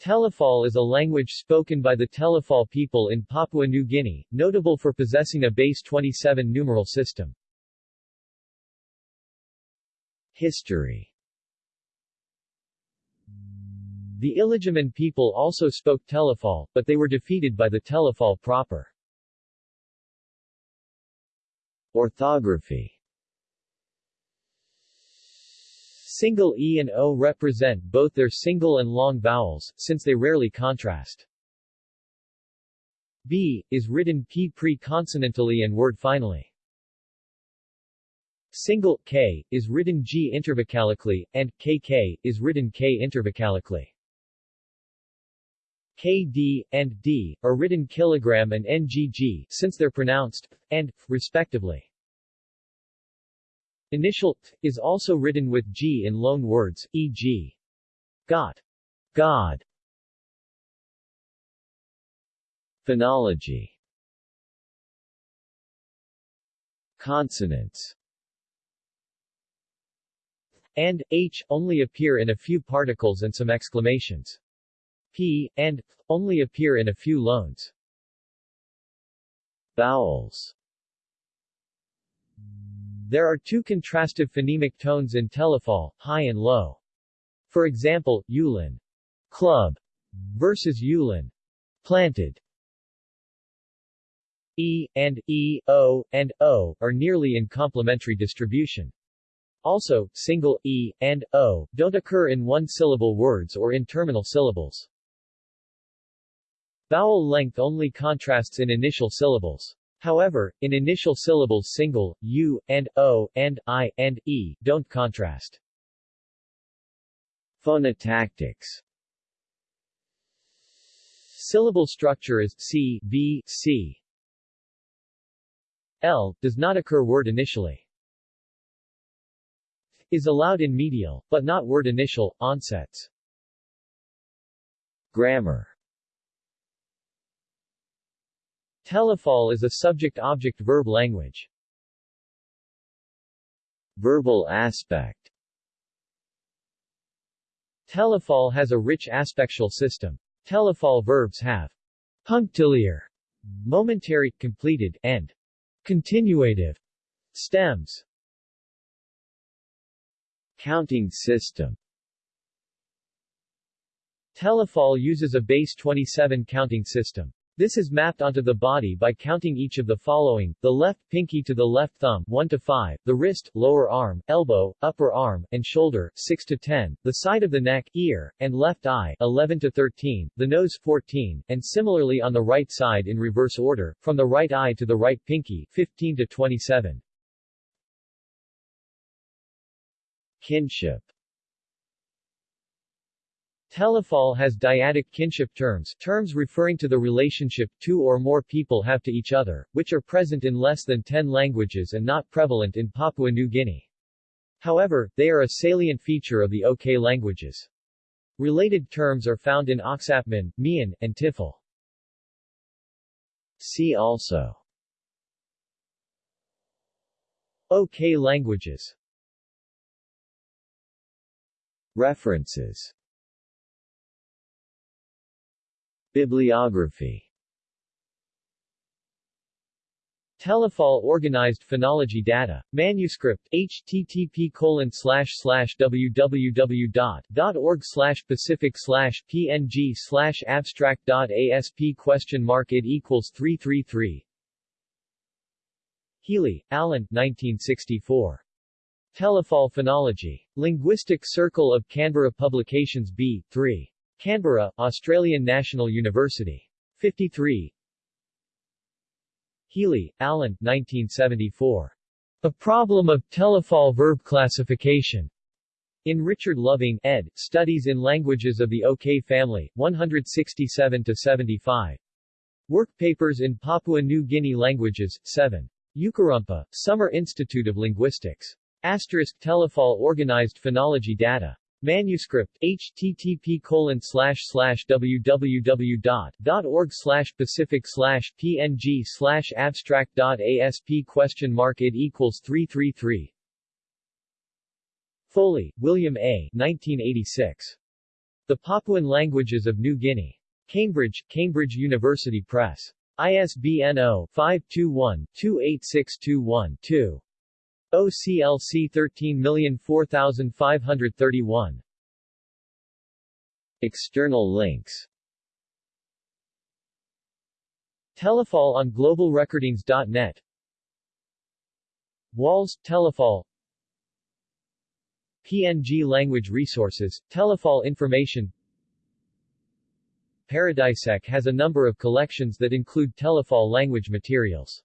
Telefol is a language spoken by the Telefol people in Papua New Guinea, notable for possessing a base 27 numeral system. History The Iligiman people also spoke Telefol, but they were defeated by the Telefol proper. Orthography Single E and O represent both their single and long vowels, since they rarely contrast. B, is written P pre-consonantally and word finally. Single k is written g intervocalically, and kk is written k intervocalically. kd and d are written kilogram and ngg since they're pronounced and respectively. Initial t is also written with g in loan words, e.g. got, God. Phonology Consonants and h only appear in a few particles and some exclamations. p and only appear in a few loans. Vowels There are two contrastive phonemic tones in Telefol, high and low. For example, Yulin club versus Yulin planted. E and E, O, and O are nearly in complementary distribution. Also, single e and o don't occur in one-syllable words or in terminal syllables. Vowel length only contrasts in initial syllables. However, in initial syllables single, u, and o, and i, and e, don't contrast. Phonotactics Syllable structure is c, v, c. L, does not occur word initially is allowed in medial, but not word initial, onsets. Grammar Telefol is a subject-object-verb language. Verbal aspect Telefol has a rich aspectual system. Telefol verbs have punctiliar, momentary, completed, and continuative stems. Counting system Telefol uses a base 27 counting system. This is mapped onto the body by counting each of the following, the left pinky to the left thumb 1 to 5, the wrist, lower arm, elbow, upper arm, and shoulder 6 to 10, the side of the neck, ear, and left eye 11 to 13, the nose 14, and similarly on the right side in reverse order, from the right eye to the right pinky 15 to 27. Kinship Telefol has dyadic kinship terms, terms referring to the relationship two or more people have to each other, which are present in less than 10 languages and not prevalent in Papua New Guinea. However, they are a salient feature of the OK languages. Related terms are found in Oksapmin, Mian, and Tifal. See also OK languages References Bibliography Telefol Organized Phonology Data. Manuscript, http colon www.org pacific png slash abstract dot asp question mark it equals 333 Healey, Alan 1964. Telefol Phonology. Linguistic Circle of Canberra Publications B. 3. Canberra, Australian National University. 53 Healey, Alan 1974. A Problem of Telefol Verb Classification. In Richard Loving, ed., Studies in Languages of the OK Family, 167-75. Work Papers in Papua New Guinea Languages, 7. Ukarumpa, Summer Institute of Linguistics. Asterisk Telefol Organized Phonology Data. Manuscript, http colon slash pacific slash png slash abstract dot asp question mark it equals 333 Foley, William A. 1986. The Papuan Languages of New Guinea. Cambridge, Cambridge University Press. ISBN 0-521-28621-2. OCLC 13004531. External links Telefol on globalrecordings.net Walls, Telefol PNG Language Resources, Telefol Information Paradisec has a number of collections that include Telefol language materials.